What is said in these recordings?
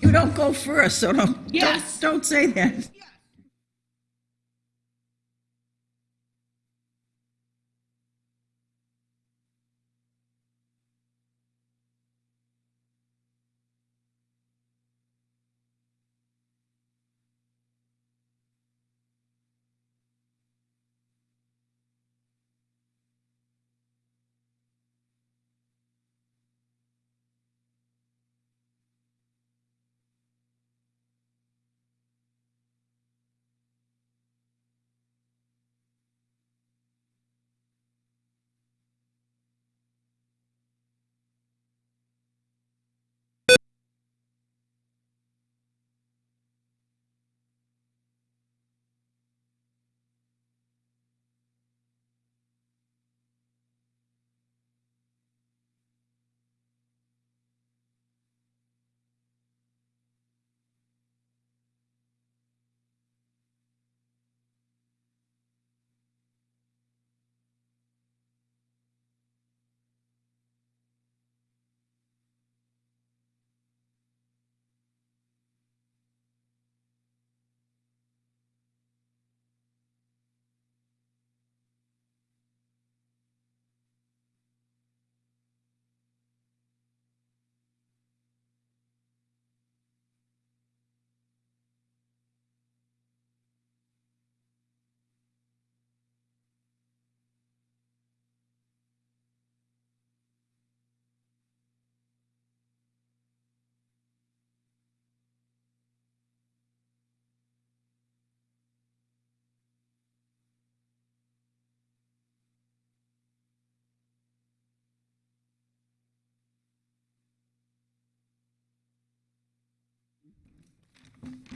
You don't go first, so don't, Yes. don't, don't say that.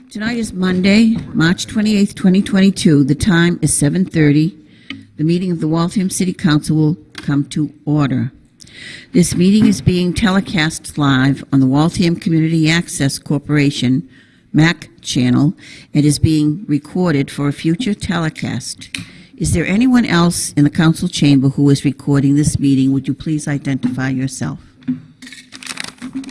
Tonight is Monday, March 28th, 2022. The time is 7:30. The meeting of the Waltham City Council will come to order. This meeting is being telecast live on the Waltham Community Access Corporation MAC channel and is being recorded for a future telecast. Is there anyone else in the council chamber who is recording this meeting? Would you please identify yourself?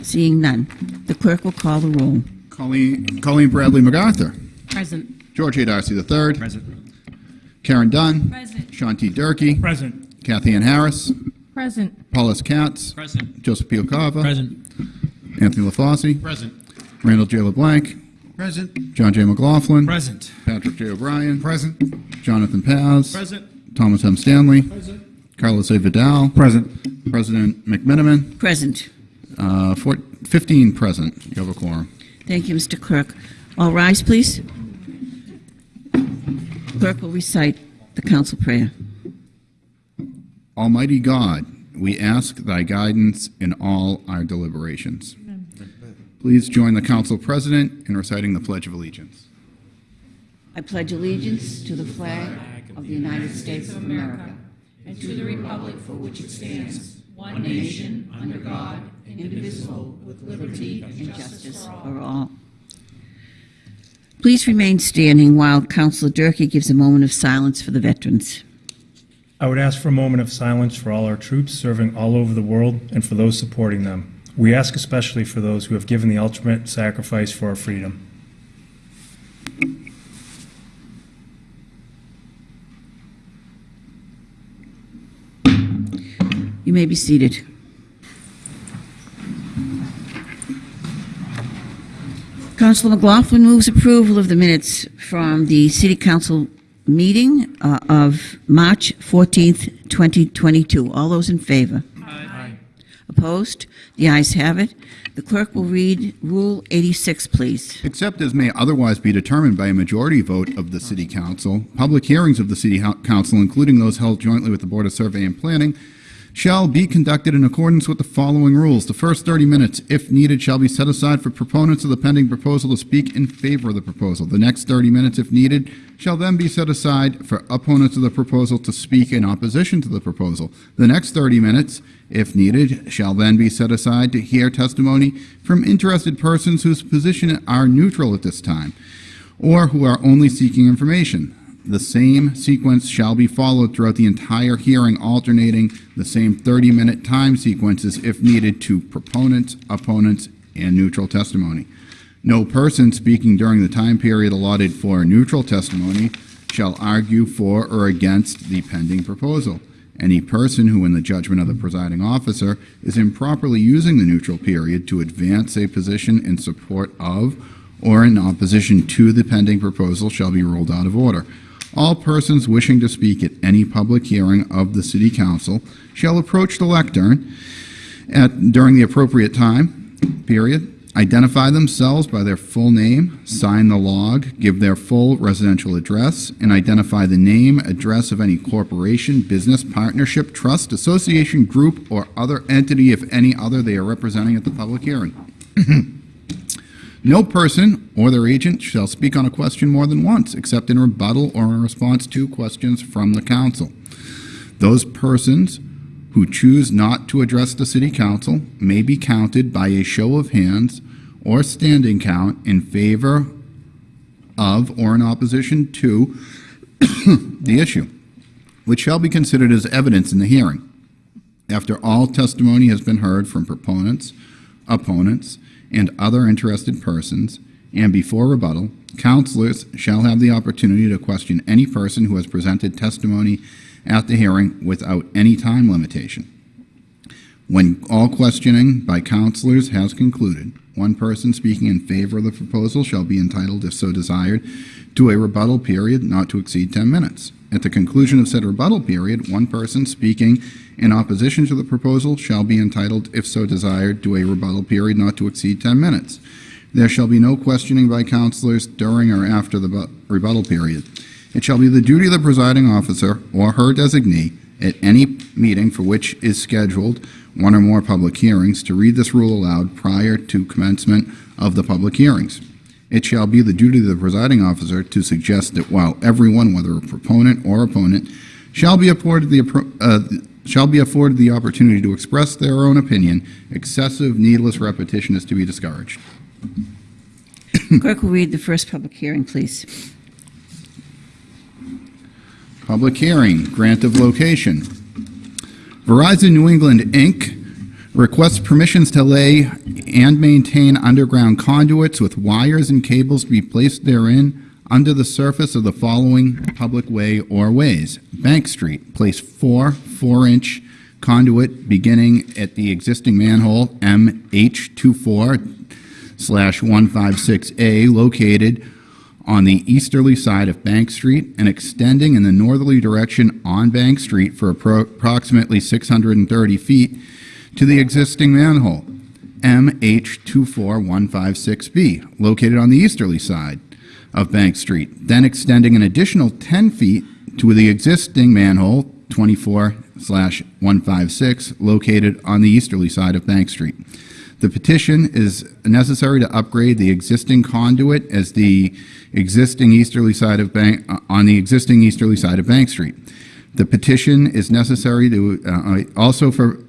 Seeing none, the clerk will call the roll. Colleen, Colleen Bradley MacArthur. Present. George A. Darcy III. Present. Karen Dunn. Present. Sean T. Durkee. Present. Kathy Ann Harris. Present. Paul S. Katz. Present. Joseph P. LaCava. Present. Anthony LaFauci. Present. Randall J. LeBlanc. Present. John J. McLaughlin. Present. Patrick J. O'Brien. Present. Jonathan Paz. Present. Thomas M. Stanley. Present. Carlos A. Vidal. Present. President McMiniman. Present. Uh, four, 15 present. You have a quorum. Thank you, Mr. Clerk. All rise, please. Clerk will recite the council prayer. Almighty God, we ask thy guidance in all our deliberations. Please join the council president in reciting the Pledge of Allegiance. I pledge allegiance to the flag of the United States of America and to the republic for which it stands, one nation, under God, indivisible, with liberty and justice for all. Please remain standing while Councilor Durkee gives a moment of silence for the veterans. I would ask for a moment of silence for all our troops serving all over the world and for those supporting them. We ask especially for those who have given the ultimate sacrifice for our freedom. You may be seated. Councilor McLaughlin moves approval of the minutes from the City Council meeting uh, of March 14th, 2022. All those in favor? Aye. Opposed? The ayes have it. The clerk will read Rule 86, please. Except as may otherwise be determined by a majority vote of the city council, public hearings of the city council, including those held jointly with the Board of Survey and Planning, shall be conducted in accordance with the following rules. The first 30 minutes, if needed, shall be set aside for proponents of the pending proposal to speak in favor of the proposal. The next 30 minutes, if needed, shall then be set aside for opponents of the proposal to speak in opposition to the proposal. The next 30 minutes, if needed, shall then be set aside to hear testimony from interested persons whose position are neutral at this time or who are only seeking information. The same sequence shall be followed throughout the entire hearing, alternating the same 30-minute time sequences if needed to proponents, opponents, and neutral testimony. No person speaking during the time period allotted for neutral testimony shall argue for or against the pending proposal. Any person who, in the judgment of the presiding officer, is improperly using the neutral period to advance a position in support of or in opposition to the pending proposal shall be ruled out of order. All persons wishing to speak at any public hearing of the city council shall approach the lectern at, during the appropriate time period, identify themselves by their full name, sign the log, give their full residential address, and identify the name, address of any corporation, business, partnership, trust, association, group, or other entity, if any other, they are representing at the public hearing. No person or their agent shall speak on a question more than once, except in rebuttal or in response to questions from the council. Those persons who choose not to address the city council may be counted by a show of hands or standing count in favor of or in opposition to the issue, which shall be considered as evidence in the hearing. After all testimony has been heard from proponents, opponents, and other interested persons, and before rebuttal, counselors shall have the opportunity to question any person who has presented testimony at the hearing without any time limitation. When all questioning by counselors has concluded, one person speaking in favor of the proposal shall be entitled, if so desired, to a rebuttal period not to exceed 10 minutes. At the conclusion of said rebuttal period, one person speaking in opposition to the proposal shall be entitled, if so desired, to a rebuttal period not to exceed 10 minutes. There shall be no questioning by counselors during or after the rebuttal period. It shall be the duty of the presiding officer or her designee at any meeting for which is scheduled one or more public hearings to read this rule aloud prior to commencement of the public hearings. It shall be the duty of the presiding officer to suggest that while everyone, whether a proponent or opponent, shall be afforded the, uh, shall be afforded the opportunity to express their own opinion, excessive, needless repetition is to be discouraged. Clerk will read the first public hearing, please. Public hearing, grant of location. Verizon New England, Inc. requests permissions to lay and maintain underground conduits with wires and cables to be placed therein under the surface of the following public way or ways. Bank Street, place four four-inch conduit beginning at the existing manhole MH24 slash 156A located on the easterly side of Bank Street and extending in the northerly direction on Bank Street for appro- approximately 630 feet to the existing manhole, MH24156B, located on the easterly side of Bank Street, then extending an additional 10 feet to the existing manhole, 24 slash 156, located on the easterly side of Bank Street. The petition is necessary to upgrade the existing conduit as the existing easterly side of Bank, uh, on the existing easterly side of Bank Street. The petition is necessary to, uh, also for,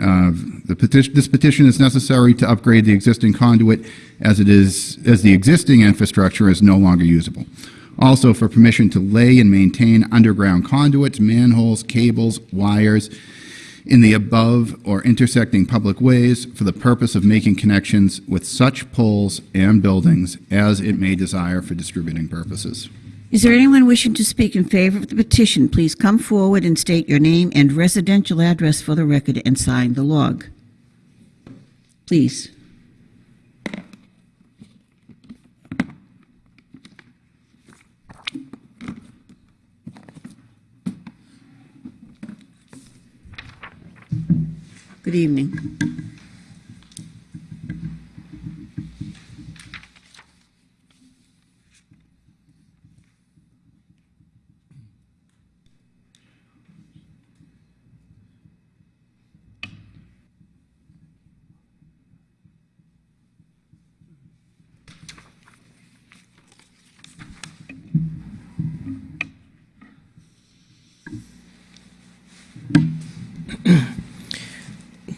the petition, this petition is necessary to upgrade the existing conduit as it is, as the existing infrastructure is no longer usable. Also for permission to lay and maintain underground conduits, manholes, cables, wires, in the above or intersecting public ways for the purpose of making connections with such poles and buildings as it may desire for distributing purposes. Is there anyone wishing to speak in favor of the petition? Please come forward and state your name and residential address for the record and sign the log. Please. Good evening.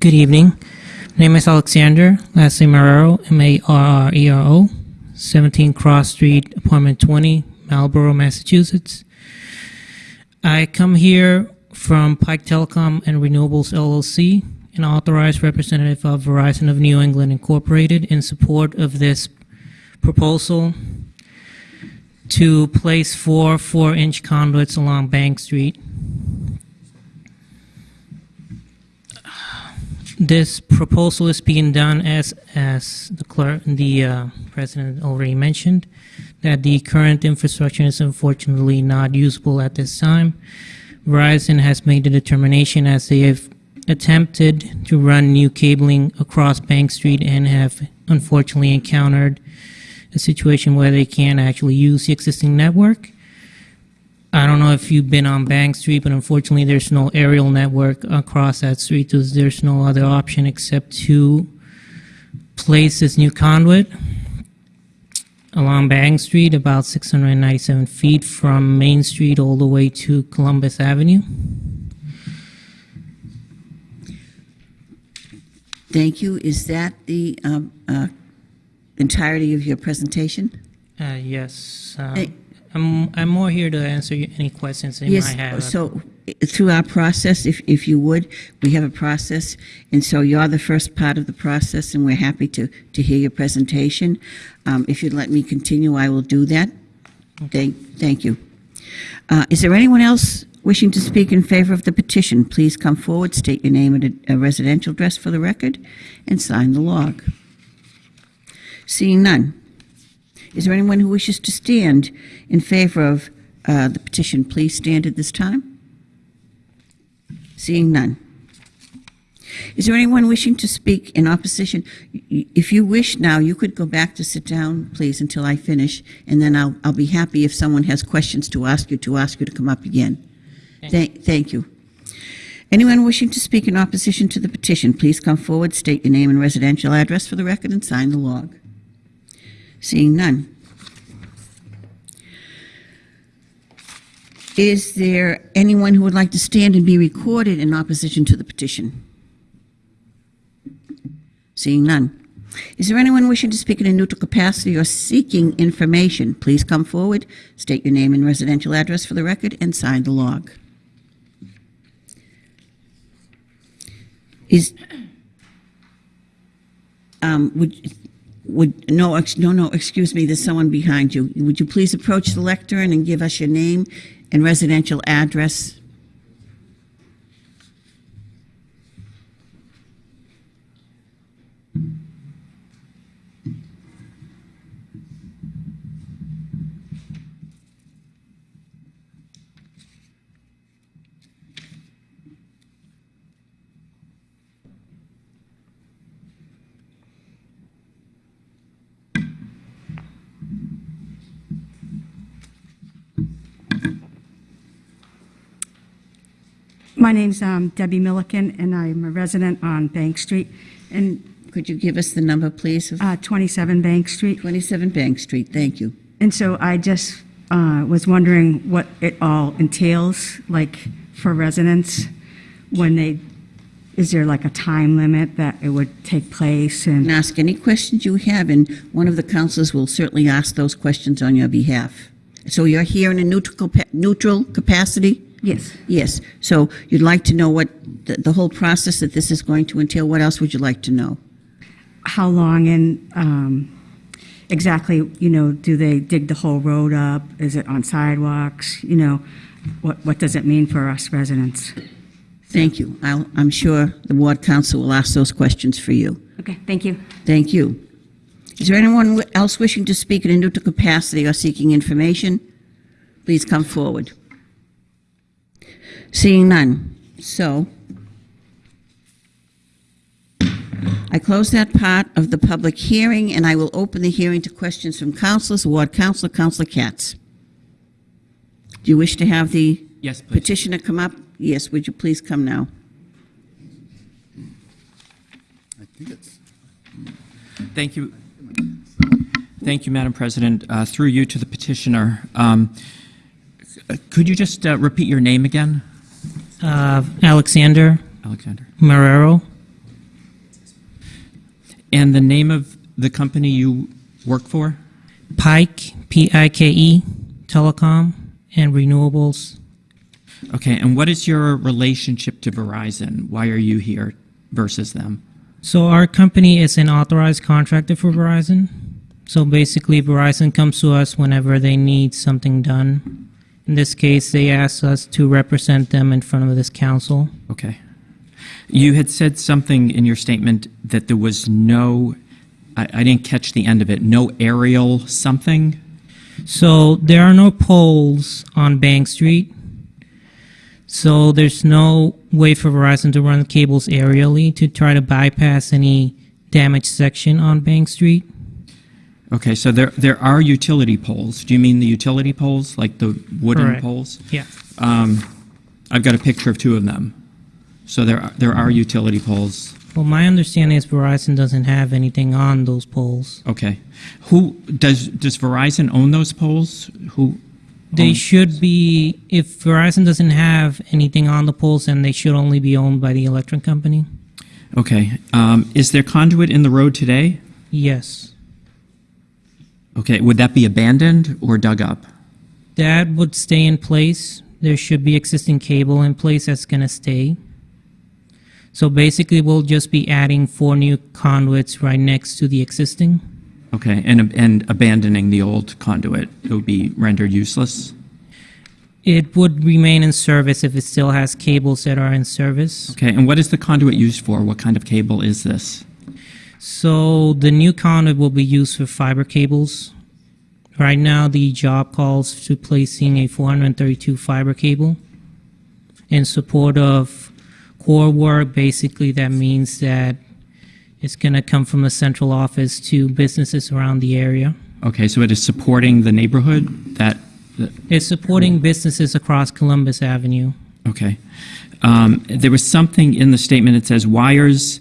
Good evening. My Name is Alexander. Last name Marrero, M A R R E R O. 17 Cross Street, Apartment 20, Marlborough, Massachusetts. I come here from Pike Telecom and Renewables LLC, an authorized representative of Verizon of New England Incorporated, in support of this proposal to place four four-inch conduits along Bank Street. This proposal is being done as, as the clerk, the uh, president already mentioned, that the current infrastructure is unfortunately not usable at this time. Verizon has made the determination as they have attempted to run new cabling across Bank Street and have unfortunately encountered a situation where they can't actually use the existing network. I don't know if you've been on Bank Street, but unfortunately, there's no aerial network across that street. There's, there's no other option except to place this new conduit along Bank Street, about 697 feet from Main Street all the way to Columbus Avenue. Thank you. Is that the um, uh, entirety of your presentation? Uh, yes, um. I'm, I'm more here to answer any questions that you Yes, might have. so through our process, if, if you would, we have a process, and so you're the first part of the process, and we're happy to, to hear your presentation. Um, If you'd let me continue, I will do that. Thank, thank you. Uh, Is there anyone else wishing to speak in favor of the petition? Please come forward, state your name and a- a residential address for the record, and sign the log. Seeing none. Is there anyone who wishes to stand in favor of uh, the petition? Please stand at this time. Seeing none. Is there anyone wishing to speak in opposition? If you wish now, you could go back to sit down, please, until I finish, and then I'll, I'll be happy if someone has questions to ask you, to ask you to come up again. Thank, thank you. Anyone wishing to speak in opposition to the petition, please come forward, state your name and residential address for the record, and sign the log. Seeing none. Is there anyone who would like to stand and be recorded in opposition to the petition? Seeing none. Is there anyone wishing to speak in a neutral capacity or seeking information? Please come forward, state your name and residential address for the record, and sign the log. Is, um, would, would, no, no, no, excuse me, there's someone behind you. Would you please approach the lectern and give us your name and residential address? My name's um, Debbie Milliken, and I'm a resident on Bank Street, and Could you give us the number, please, of uh, 27 Bank Street. 27 Bank Street? Thank you. And so I just uh, was wondering what it all entails, like for residents, when they, is there like a time limit that it would take place? And And ask any questions you have, and one of the counselors will certainly ask those questions on your behalf. So you're here in a neutral, capa- neutral capacity? Yes, Yes. So you'd like to know what, the, the whole process that this is going to entail, what else would you like to know? how long and um, exactly, you know, do they dig the whole road up? Is it on sidewalks? You know, what what does it mean for us residents? Thank you. I'll, I'm sure the ward council will ask those questions for you. Okay, thank you. Thank you. Is there anyone else wishing to speak in a neutral capacity or seeking information? Please come forward. Seeing none. So, I close that part of the public hearing, and I will open the hearing to questions from councilors, ward councilor, Councilor Katz. Do you wish to have the Yes, please. petitioner come up? Yes, would you please come now? I think it's. Thank you. Thank you, Madam President. Uh, Through you to the petitioner, um, could you just uh, repeat your name again, Uh, Alexander Alexander? Marrero, And the name of the company you work for? Pike, P I K E, telecom and renewables. Okay, and what is your relationship to Verizon? Why are you here versus them? So our company is an authorized contractor for Verizon. So basically, Verizon comes to us whenever they need something done. In this case, they asked us to represent them in front of this council. Okay. You had said something in your statement that there was no, I, I didn't catch the end of it, no aerial something? So there are no poles on Bank Street. So there's no way for Verizon to run cables aerially to try to bypass any damaged section on Bank Street. Okay, so there, there are utility poles. Do you mean the utility poles, like the wooden Correct. poles? Yeah. Um, I've got a picture of two of them. So there, are- there are utility poles. Well, my understanding is Verizon doesn't have anything on those poles. Okay. Who, does, does Verizon own those poles? Who? They should be, if Verizon doesn't have anything on the poles, then they should only be owned by the electric company. Okay. Um, is there conduit in the road today? Yes. Okay, would that be abandoned or dug up? That would stay in place. There should be existing cable in place that's going to stay. So basically, we'll just be adding four new conduits right next to the existing. Okay, and, and abandoning the old conduit, it would be rendered useless? It would remain in service if it still has cables that are in service. Okay, and what is the conduit used for? What kind of cable is this? So the new conduit will be used for fiber cables. Right now, the job calls to placing a 432 fiber cable. In support of core work, basically that means that it's going to come from the central office to businesses around the area. Okay, so it is supporting the neighborhood that, that- It's supporting businesses across Columbus Avenue. okay. Um, there was something in the statement, it says wires,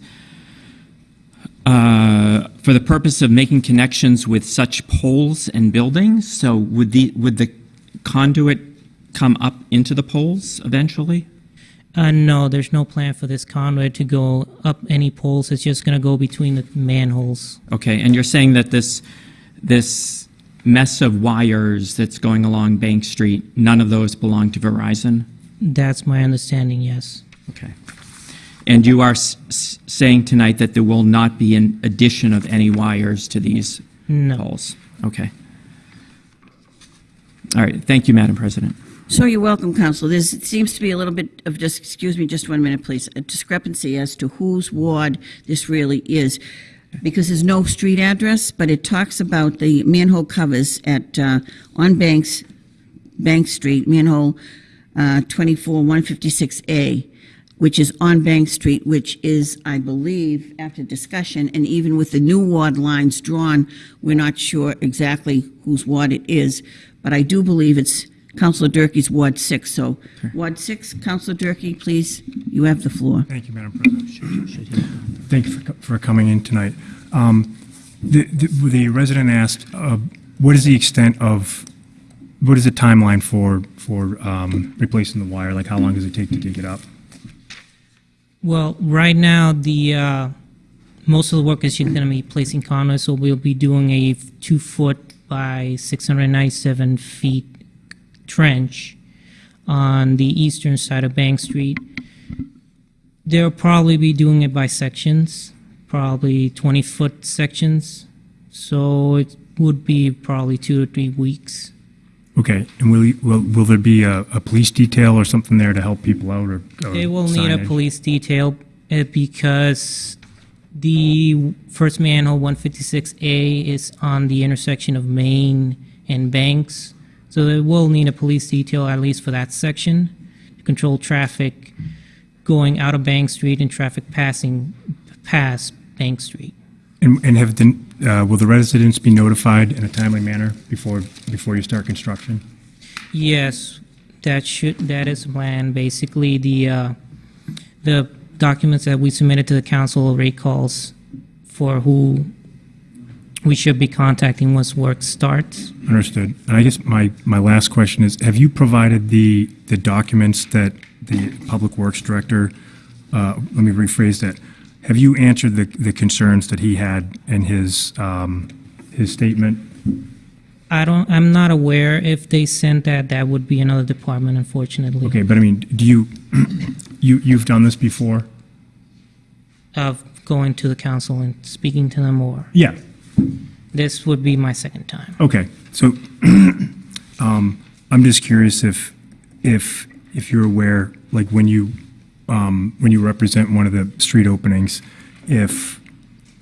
uh, for the purpose of making connections with such poles and buildings, so would the, would the conduit come up into the poles eventually? Uh, no, there's no plan for this conduit to go up any poles. It's just going to go between the manholes. Okay, and you're saying that this, this mess of wires that's going along Bank Street, none of those belong to Verizon? That's my understanding, yes. Okay. And you are s- s- saying tonight that there will not be an addition of any wires to these No. poles? Okay. All right, thank you, Madam President. So you're welcome, Council. There's, it seems to be a little bit of just, excuse me, just one minute, please, a discrepancy as to whose ward this really is. Because there's no street address, but it talks about the manhole covers at, uh, on Banks, Bank Street, manhole, uh, 24, 156A, which is on Bank Street, which is, I believe, after discussion, and even with the new ward lines drawn, we're not sure exactly whose ward it is, but I do believe it's Councilor Durkee's Ward 6. So, Ward 6, Councilor Durkee, please, you have the floor. Thank you, Madam President. Thank you for for coming in tonight. Um, The the the resident asked, uh, what is the extent of, what is the timeline for, for um, replacing the wire? Like, how long does it take to dig it up? Well, right now, the uh, most of the work is just going to be placing conduits, so we'll be doing a two foot by 697 feet trench on the eastern side of Bank Street. They'll probably be doing it by sections, probably 20 foot sections. So it would be probably two to three weeks. Okay, and will, you- will, will there be a, a police detail or something there to help people out or? or They will need a signage? police detail uh, because the first manhole 156A is on the intersection of Main and Banks. So they will need a police detail at least for that section to control traffic going out of Bank Street and traffic passing past Bank Street. And, and have, the- uh, will the residents be notified in a timely manner before, before you start construction? Yes, that should, that is the plan. Basically, the, uh, the documents that we submitted to the council rate calls for who we should be contacting once work starts. Understood. And I guess my, my last question is, have you provided the, the documents that the Public Works Director, uh, let me rephrase that, have you answered the, the concerns that he had in his, um, his statement? I don't, I'm not aware if they sent that, that would be another department, unfortunately. Okay, but I mean, do you, you, you've done this before? Of going to the council and speaking to them or, Yeah. this would be my second time. Okay, so um, I'm just curious if, if, if you're aware, like when you, um, when you represent one of the street openings, if,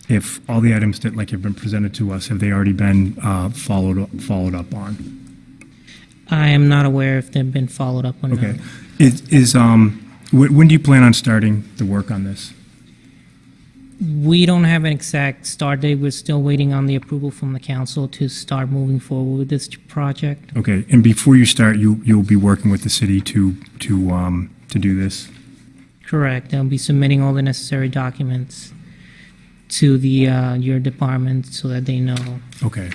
if all the items that like have been presented to us, have they already been uh, followed, up- followed up on? I am not aware if they've been followed up or not. Okay. Is, is, um, wh- when do you plan on starting the work on this? We don't have an exact start date. We're still waiting on the approval from the council to start moving forward with this project. Okay, and before you start, you, you'll be working with the city to, to, um, to do this? Correct. I'll be submitting all the necessary documents to the, uh, your department so that they know. Okay.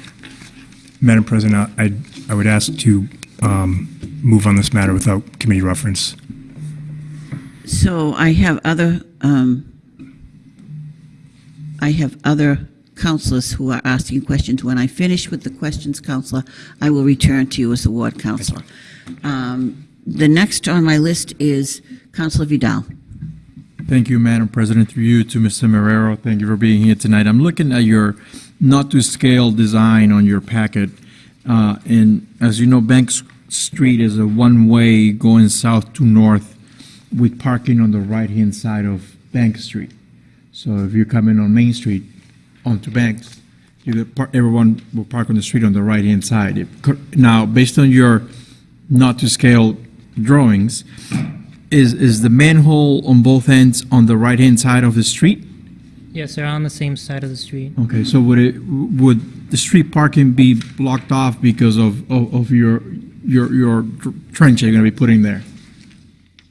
Madam President, I, I would ask to um, move on this matter without committee reference. So I have other, um, I have other councilors who are asking questions. When I finish with the questions, Counselor, I will return to you as the ward counselor. Um, The next on my list is Counselor Vidal. Thank you, Madam President. Through you to Mr. Marrero, thank you for being here tonight. I'm looking at your not-to-scale design on your packet. Uh, And as you know, Bank Street is a one-way going south to north with parking on the right-hand side of Bank Street. So if you're coming on Main Street onto Banks, everyone will park on the street on the right-hand side. Now, based on your not-to-scale drawings, is, is the manhole on both ends on the right-hand side of the street? Yes, they're on the same side of the street. Okay, so would it, would the street parking be blocked off because of, of of your, your, your trench you're gonna be putting there?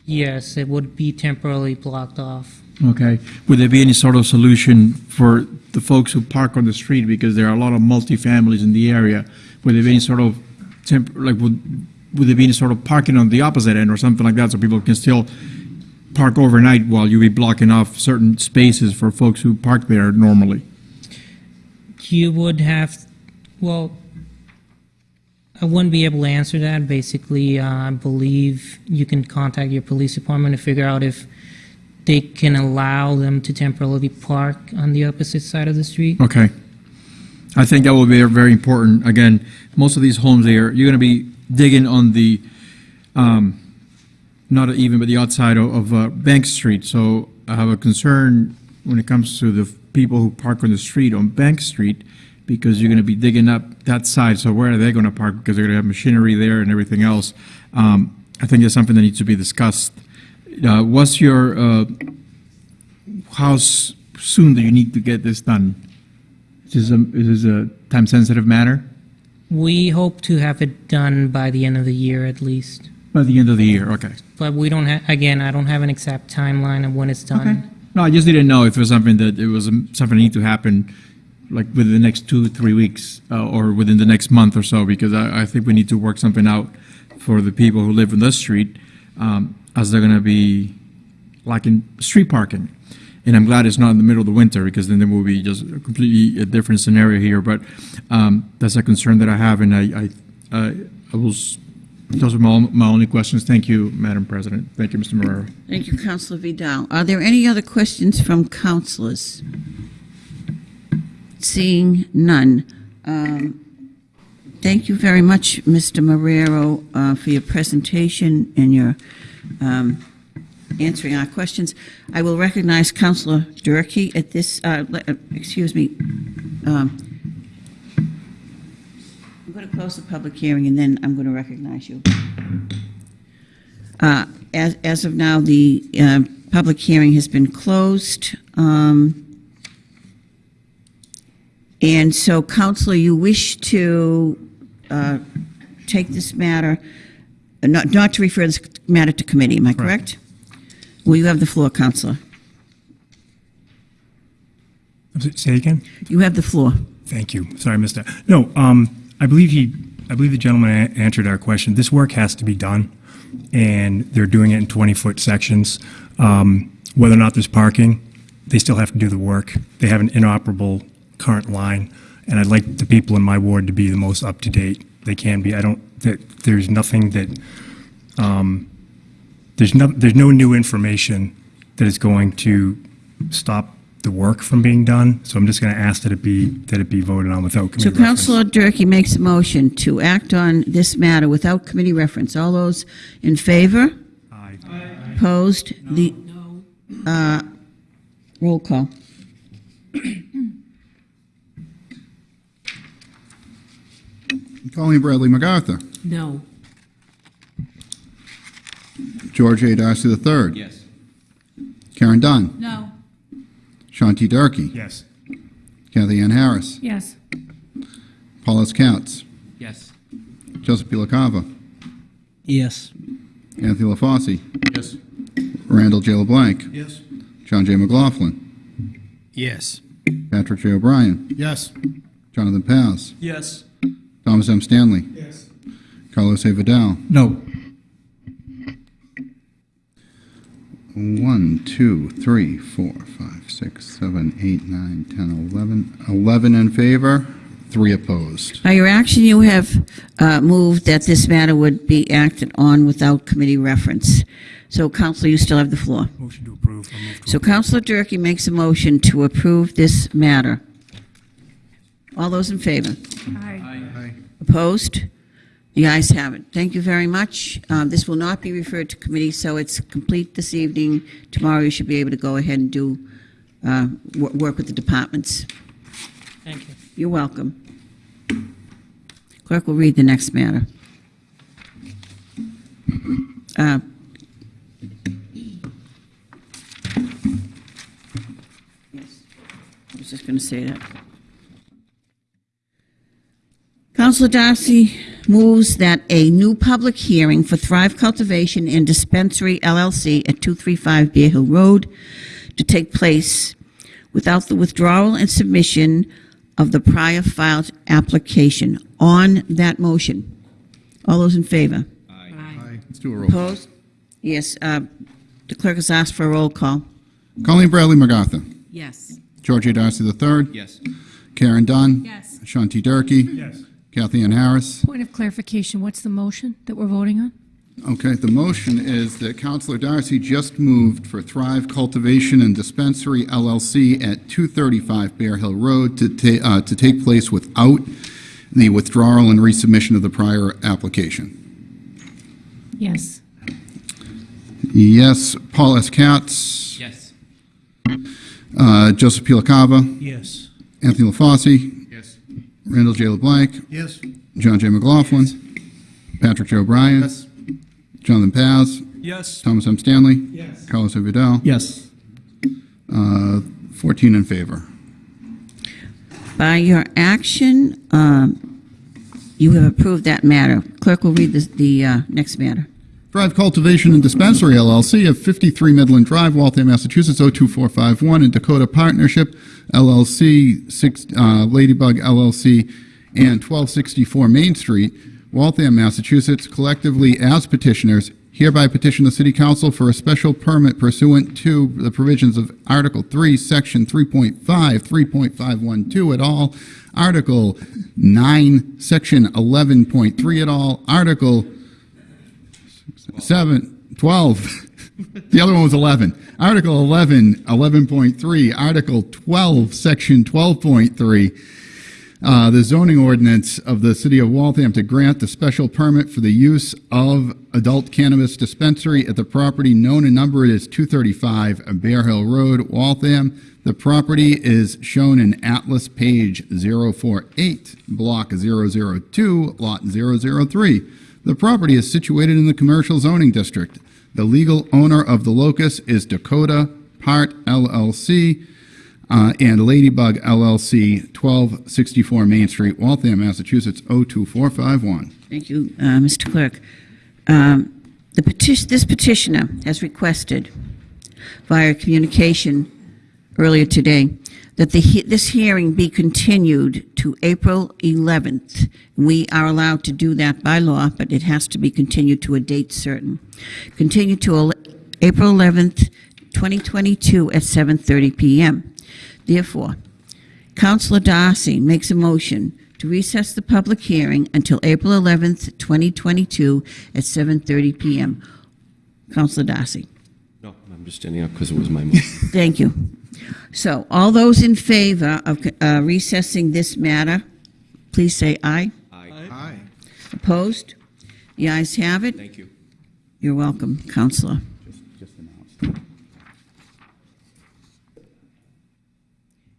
Yes, it would be temporarily blocked off. Okay, would there be any sort of solution for the folks who park on the street, because there are a lot of multifamilies in the area? Would there be any sort of temp, like, would, would there be sort of parking on the opposite end or something like that, so people can still park overnight while you be blocking off certain spaces for folks who park there normally? You would have, well, I wouldn't be able to answer that. Basically, uh, I believe you can contact your police department to figure out if they can allow them to temporarily park on the opposite side of the street. Okay. I think that will be very important. Again, most of these homes there, you're going to be digging on the, um, not even, but the outside of, of uh, Bank Street. So I have a concern when it comes to the people who park on the street on Bank Street because you're going to be digging up that side. So where are they going to park? Because they're going to have machinery there and everything else. Um, I think that's something that needs to be discussed. Uh, what's your, uh, how soon do you need to get this done? Is this a, is this a time-sensitive matter? We hope to have it done by the end of the year at least. By the end of the year, okay. But we don't have, again, I don't have an exact timeline of when it's done. No, I just didn't know if it was something that, it was um, something that need to happen, like within the next two, three weeks, uh, or within the next month or so, because I, I think we need to work something out for the people who live in this street, um, as they're gonna be lacking street parking. And I'm glad it's not in the middle of the winter, because then there will be just a completely a different scenario here, but, um, that's a concern that I have, and I, I, I I will, those are my, my only questions. Thank you, Madam President. Thank you, Mr. Marrero. Thank you, Counselor Vidal. Are there any other questions from councilors? Seeing none. Um, Thank you very much, Mr. Marrero, uh, for your presentation and your um, answering our questions. I will recognize Counselor Durkee at this, uh, uh, excuse me. um, I'm going to close the public hearing, and then I'm going to recognize you. Uh, As as of now, the uh, public hearing has been closed. Um, And so, Counselor, you wish to uh, take this matter, not not to refer this matter to committee, am I correct? Well, you have the floor, Counselor. Say again? You have the floor. Thank you. Sorry, I missed that. No, um, I believe he, I believe the gentleman a- answered our question. This work has to be done, and they're doing it in 20-foot sections. Um, Whether or not there's parking, they still have to do the work. They have an inoperable current line, and I'd like the people in my ward to be the most up-to-date they can be. I don't, that, there's nothing that, um, there's no, there's no new information that is going to stop the work from being done, so I'm just going to ask that it be, that it be voted on without So committee reference. So Councilor Durkee makes a motion to act on this matter without committee reference. All those in favor? Aye. Opposed? The, uh, roll call. Colleen Bradley MacArthur. No. George A. Darcy III. Yes. Karen Dunn. No. Sean T. Durkee. Yes. Kathy Ann Harris. Yes. Paul S. Katz. Yes. Joseph P. LaCava. Yes. Anthony LaFauci. Yes. Randall J. LeBlanc. Yes. John J. McLaughlin. Yes. Patrick J. O'Brien. Yes. Jonathan Paz. Yes. Thomas M. Stanley. Yes. Carlos A. Vidal. No. One, two, three, four, five, six, seven, eight, nine, ten, eleven. Eleven 11 in favor, three opposed. By your action, you have uh, moved that this matter would be acted on without committee reference. So, Councilor, you still have the floor. Motion to approve. To So approve. Councilor Durkee makes a motion to approve this matter. All those in favor? Aye. Opposed? The ayes have it. Thank you very much. Um, This will not be referred to committee, so it's complete this evening. Tomorrow, you should be able to go ahead and do, uh, wo- work with the departments. Thank you. You're welcome. Clerk will read the next matter. Uh, Yes, I was just going to say that. Councilor Darcy moves that a new public hearing for Thrive Cultivation and Dispensary LLC at 235 Bear Hill Road to take place without the withdrawal and submission of the prior filed application. On that motion, all those in favor? Aye. Let's do a roll. call. Opposed? Yes, uh, the clerk has asked for a roll call. Colleen Bradley MacArthur. Yes. George A. Darcy III. Yes. Karen Dunn. Yes. Sean T. Durkee. Yes. Kathy Ann Harris. Point of clarification, what's the motion that we're voting on? Okay, the motion is that Councilor Darcy just moved for Thrive Cultivation and Dispensary LLC at 235 Bear Hill Road to ta, uh, to take place without the withdrawal and resubmission of the prior application. Yes. Yes, Paul S. Katz. Yes. Uh, Joseph P. LaCava. Yes. Anthony LaFauci. Yes. Randall J. LeBlanc. Yes. John J. McLaughlin. Patrick J. O'Brien. Yes. Jonathan Paz. Yes. Thomas M. Stanley. Yes. Carlos A. Vidal. Yes. Uh, 14 in favor. By your action, um, you have approved that matter. Clerk will read the, the uh, next matter. Thrive Cultivation and Dispensary LLC of 53 Midland Drive, Waltham, Massachusetts 02451, and Dakota Partnership LLC, six, uh, Ladybug LLC, and 1264 Main Street, Waltham, Massachusetts, collectively as petitioners, hereby petition the City Council for a special permit pursuant to the provisions of Article 3, Section 3.5, 3.512 et al., Article 9, Section 11.3 et al., Article seven, 12. The other one was 11. Article 11, 11.3. Article 12, Section 12.3. Uh, the zoning ordinance of the city of Waltham to grant the special permit for the use of adult cannabis dispensary at the property known and numbered as 235 Bear Hill Road, Waltham. The property is shown in Atlas page 048, block 002, lot 003. The property is situated in the commercial zoning district. The legal owner of the locus is Dakota Part LLC uh, and Ladybug LLC, 1264 Main Street, Waltham, Massachusetts, 02451. Thank you, uh, Mr. Clerk. Um, The petition, this petitioner has requested via communication earlier today that he- this hearing be continued to April 11th. We are allowed to do that by law, but it has to be continued to a date certain. Continued to April 11th, 2022 at 7:30 PM. Therefore, Councilor Darcy makes a motion to recess the public hearing until April 11th, 2022 at 7:30 PM. Councilor Darcy. No, I'm just standing up because it was my motion. Thank you. So, all those in favor of uh, recessing this matter, please say aye. Aye. Aye. Opposed? The ayes have it. Thank you. You're welcome, Counselor. Just announced.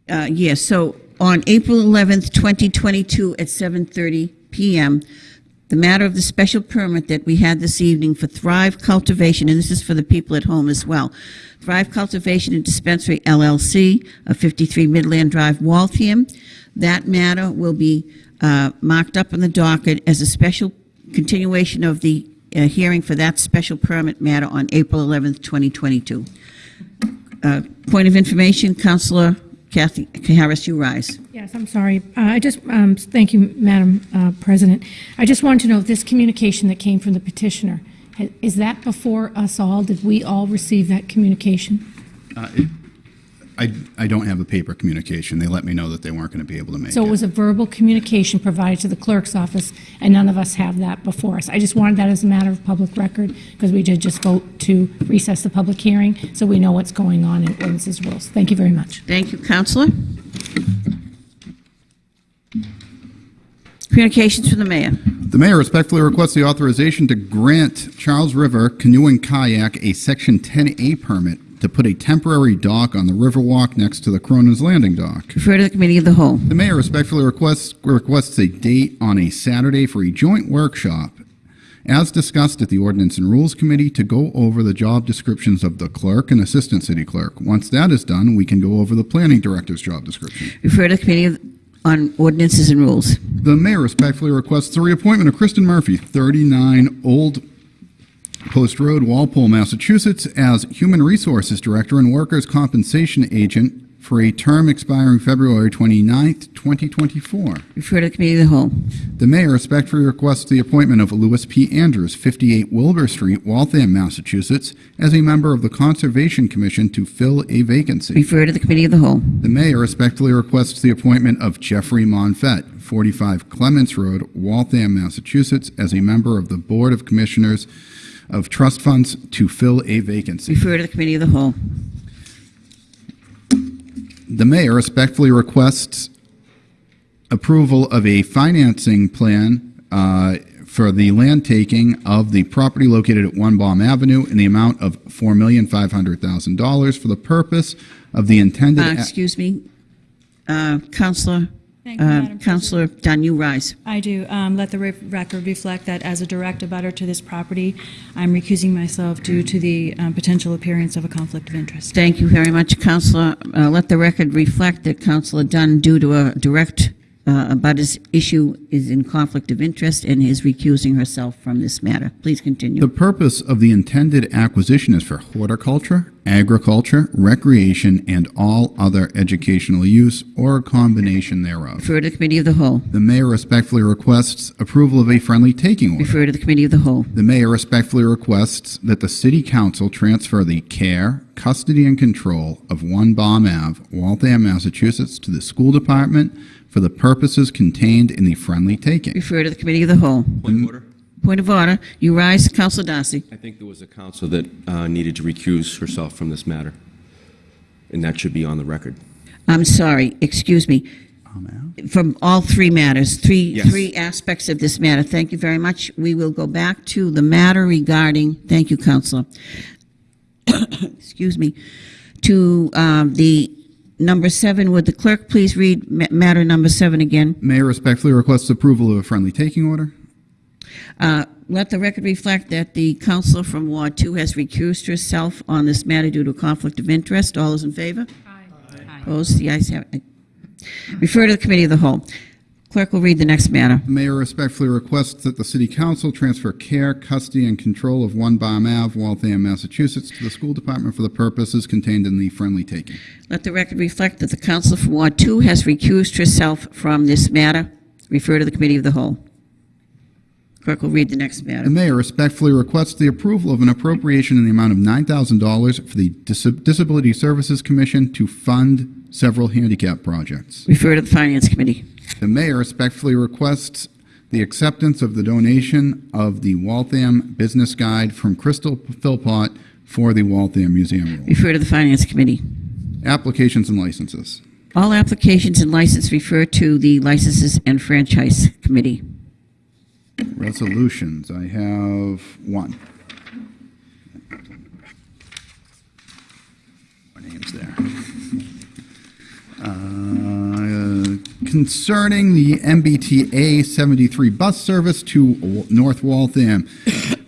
Uh, Yes, so on April 11th, 2022, at 7:30 PM, the matter of the special permit that we had this evening for Thrive Cultivation, and this is for the people at home as well, Thrive Cultivation and Dispensary LLC of 53 Midland Drive, Waltham, that matter will be uh, marked up on the docket as a special continuation of the uh, hearing for that special permit matter on April 11th, 2022. Uh, Point of information, Counselor Kathy Harris, you rise. Yes, I'm sorry. Uh, I just, um, thank you, Madam uh, President. I just wanted to know if this communication that came from the petitioner, is that before us all? Did we all receive that communication? Uh, it- I, I don't have a paper communication. They let me know that they weren't going to be able to make it. So it was a verbal communication provided to the clerk's office, and none of us have that before us. I just wanted that as a matter of public record, because we did just vote to recess the public hearing, so we know what's going on in ordinances rules. Thank you very much. Thank you, Counselor. Communications from the mayor. The mayor respectfully requests the authorization to grant Charles River Canoe and Kayak a Section 10A permit to put a temporary dock on the Riverwalk next to the Cronin's Landing dock. Refer to the Committee of the Whole. The mayor respectfully requests, requests a date on a Saturday for a joint workshop, as discussed at the Ordinance and Rules Committee, to go over the job descriptions of the clerk and assistant city clerk. Once that is done, we can go over the planning director's job description. Refer to the Committee of- on Ordinances and Rules. The mayor respectfully requests the reappointment of Kristen Murphy, 39 Old Post Road, Walpole, Massachusetts, as Human Resources Director and Workers' Compensation Agent for a term expiring February 29th, 2024. Refer to the Committee of the Whole. The mayor respectfully requests the appointment of Louis P. Andrews, 58 Wilbur Street, Waltham, Massachusetts, as a member of the Conservation Commission to fill a vacancy. Refer to the Committee of the Whole. The mayor respectfully requests the appointment of Jeffrey Monfett, 45 Clements Road, Waltham, Massachusetts, as a member of the Board of Commissioners of Trust Funds to fill a vacancy. Refer to the Committee of the Whole. The mayor respectfully requests approval of a financing plan uh, for the land taking of the property located at One Baum Avenue in the amount of $4,500,000 for the purpose of the intended... Uh, Excuse me, uh, Counselor, Thank you, uh, Madam President. Counselor Dunn, you rise. I do. Um, Let the record reflect that as a direct abutter to this property, I'm recusing myself due to the um, potential appearance of a conflict of interest. Thank you very much, Counselor. Uh, Let the record reflect that Counselor Dunn, due to a direct uh, abutters issue, is in conflict of interest and is recusing herself from this matter. Please continue. The purpose of the intended acquisition is for horticulture, agriculture, recreation, and all other educational use or a combination thereof. Refer to the Committee of the Whole. The mayor respectfully requests approval of a friendly taking order. Refer to the Committee of the Whole. The mayor respectfully requests that the city council transfer the care, custody, and control of One Baum Ave, Waltham, Massachusetts, to the school department for the purposes contained in the friendly taking. Refer to the Committee of the Whole. Point of order. Point of order. You rise, Counselor Darcy. I think there was a council that uh, needed to recuse herself from this matter, and that should be on the record. I'm sorry, excuse me. From all three matters, three, Yes. three aspects of this matter. Thank you very much. We will go back to the matter regarding, thank you, Counselor. Excuse me, to um, the number seven. Would the clerk please read ma- matter number seven again? Mayor respectfully requests approval of a friendly taking order. Uh, Let the record reflect that the counselor from Ward Two has recused herself on this matter due to a conflict of interest. All those in favor? Aye. Opposed? The ayes have it. Refer to the Committee of the Whole. Clerk will read the next matter. The mayor respectfully requests that the city council transfer care, custody, and control of One Baum Ave, Waltham, Massachusetts, to the school department for the purposes contained in the friendly taking. Let the record reflect that the counsel from Ward Two has recused herself from this matter. Refer to the Committee of the Whole. Clerk will read the next matter. The mayor respectfully requests the approval of an appropriation in the amount of $9,000 for the Dis- Disability Services Commission to fund several handicap projects. Refer to the Finance Committee. The mayor respectfully requests the acceptance of the donation of the Waltham Business Guide from Crystal Philpott for the Waltham Museum. Refer to the Finance Committee. Applications and licenses. All applications and licenses refer to the Licenses and Franchise Committee. Resolutions, I have one. More names there. Uh, Concerning the MBTA 73 bus service to North Waltham.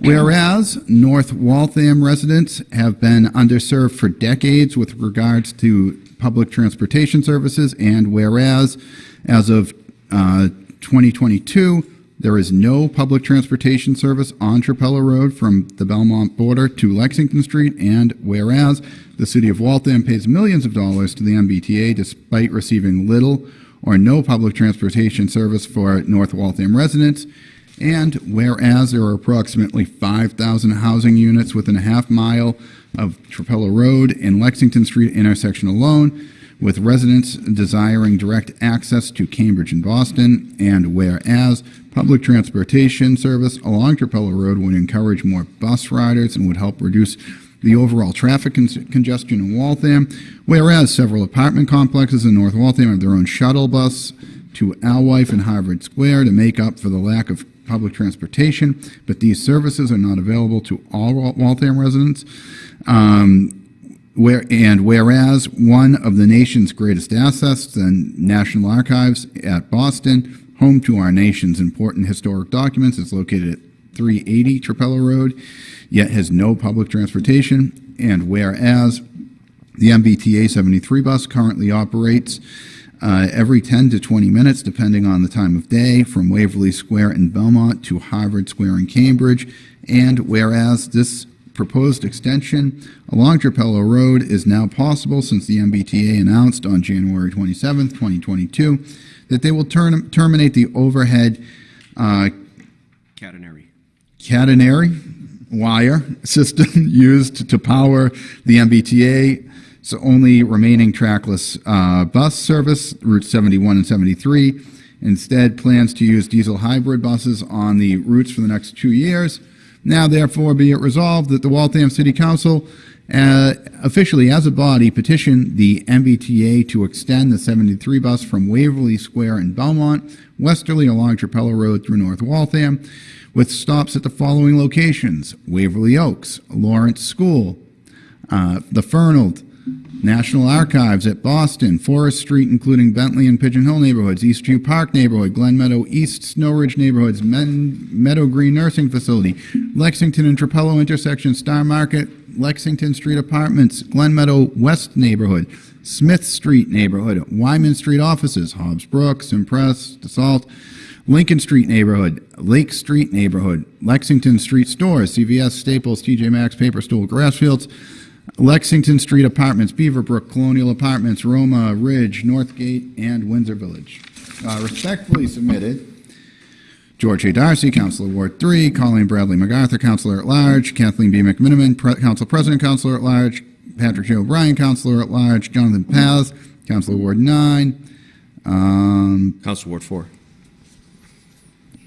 Whereas North Waltham residents have been underserved for decades with regards to public transportation services, and whereas as of uh, 2022, there is no public transportation service on Trapelo Road from the Belmont border to Lexington Street, and whereas the city of Waltham pays millions of dollars to the MBTA despite receiving little or no public transportation service for North Waltham residents, and whereas there are approximately 5,000 housing units within a half mile of Trapelo Road and Lexington Street intersection alone, with residents desiring direct access to Cambridge and Boston, and whereas public transportation service along Trapelo Road would encourage more bus riders and would help reduce the overall traffic con- congestion in Waltham, whereas several apartment complexes in North Waltham have their own shuttle bus to Alewife and Harvard Square to make up for the lack of public transportation, but these services are not available to all Waltham residents. Um, where, and whereas one of the nation's greatest assets, the National Archives at Boston, home to our nation's important historic documents, is located at 380 Trapelo Road, yet has no public transportation. And whereas the MBTA 73 bus currently operates uh, every 10 to 20 minutes, depending on the time of day, from Waverly Square in Belmont to Harvard Square in Cambridge. And whereas this proposed extension along Trapelo Road is now possible since the MBTA announced on January 27, 2022, that they will term- terminate the overhead uh. Catenary wire system used to power the MBTA. So only remaining trackless uh, bus service, routes 71 and 73. Instead, plans to use diesel hybrid buses on the routes for the next two years. Now, therefore, be it resolved that the Waltham City Council uh, officially, as a body, petition the MBTA to extend the 73 bus from Waverly Square in Belmont, westerly along Trapelo Road through North Waltham, with stops at the following locations. Waverly Oaks, Lawrence School, uh, the Fernald, National Archives at Boston, Forest Street, including Bentley and Pigeon Hill neighborhoods, Eastview Park neighborhood, Glen Meadow East, Snow Ridge neighborhoods, Men- Meadow Green Nursing Facility, Lexington and Trapelo intersection, Star Market, Lexington Street Apartments, Glen Meadow West neighborhood, Smith Street neighborhood, Wyman Street offices, Hobbs Brooks, Impress, Dassault, Lincoln Street neighborhood, Lake Street neighborhood, Lexington Street stores, CVS, Staples, TJ Maxx, Paper Stool, Grassfields, Lexington Street Apartments, Beaverbrook, Colonial Apartments, Roma, Ridge, Northgate, and Windsor Village. Uh, Respectfully submitted, George A. Darcy, Councilor Ward 3, Colleen Bradley MacArthur, Councilor at Large, Kathleen B. McMenimen, Pre- Council President, Councilor at Large, Patrick J. O'Brien, Councilor at Large, Jonathan Paz, Councilor Ward 9, um, Council Ward 4.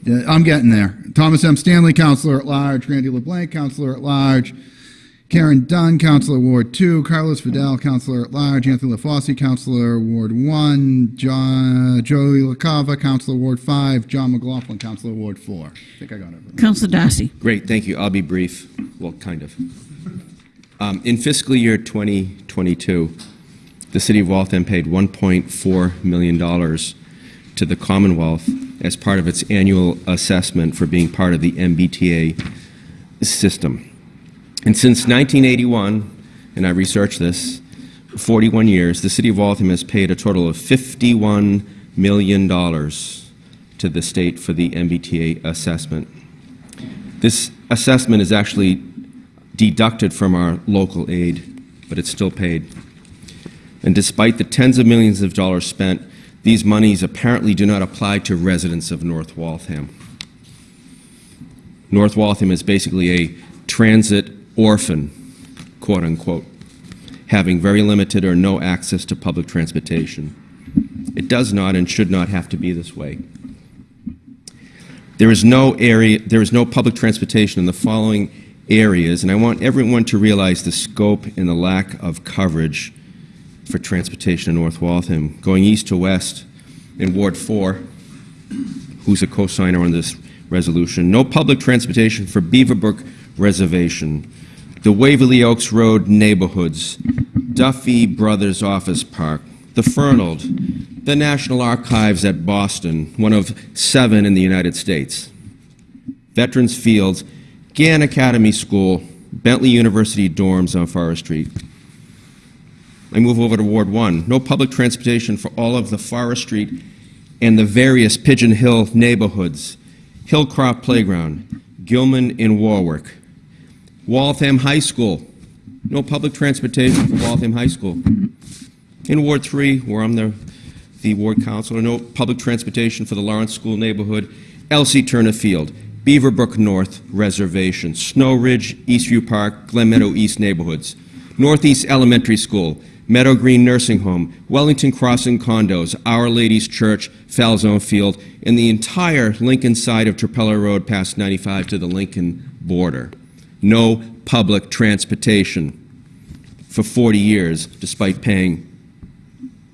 Yeah, I'm getting there. Thomas M. Stanley, Counselor at Large. Randy LeBlanc, Counselor at Large. Karen Dunn, Counselor Ward 2. Carlos Vidal, Counselor at Large. Anthony LaFauci, Counselor Ward 1. John, Joey LaCava, Counselor Ward 5. John McLaughlin, Counselor Ward 4. I think I got it. Councilor Darcy. Great, thank you. I'll be brief. Well, kind of. Um, In fiscal year 2022, the city of Waltham paid $1.4 million to the Commonwealth as part of its annual assessment for being part of the MBTA system. And since 1981, and I researched this, 41 years, the city of Waltham has paid a total of $51 million to the state for the MBTA assessment. This assessment is actually deducted from our local aid, but it's still paid. And despite the tens of millions of dollars spent, these monies apparently do not apply to residents of North Waltham. North Waltham is basically a transit orphan, quote unquote, having very limited or no access to public transportation. It does not and should not have to be this way. There is no area, there is no public transportation in the following areas, and I want everyone to realize the scope and the lack of coverage for transportation in North Waltham. Going east to west in Ward 4, who's a co-signer on this resolution, no public transportation for Beaverbrook Reservation, the Waverly Oaks Road neighborhoods, Duffy Brothers Office Park, the Fernald, the National Archives at Boston, one of seven in the United States, Veterans Fields, Gann Academy School, Bentley University dorms on Forest Street. I move over to Ward 1. No public transportation for all of the Forest Street and the various Pigeon Hill neighborhoods, Hillcroft Playground, Gilman in Warwick, Waltham High School. No public transportation for Waltham High School. In Ward 3, where I'm the, the ward councilor, no public transportation for the Lawrence School neighborhood, Elsie Turner Field, Beaverbrook North Reservation, Snow Ridge, Eastview Park, Glen Meadow East neighborhoods, Northeast Elementary School, Meadow Green Nursing Home, Wellington Crossing Condos, Our Lady's Church, Falzone Field, and the entire Lincoln side of Trapelo Road past 95 to the Lincoln border. No public transportation for 40 years, despite paying,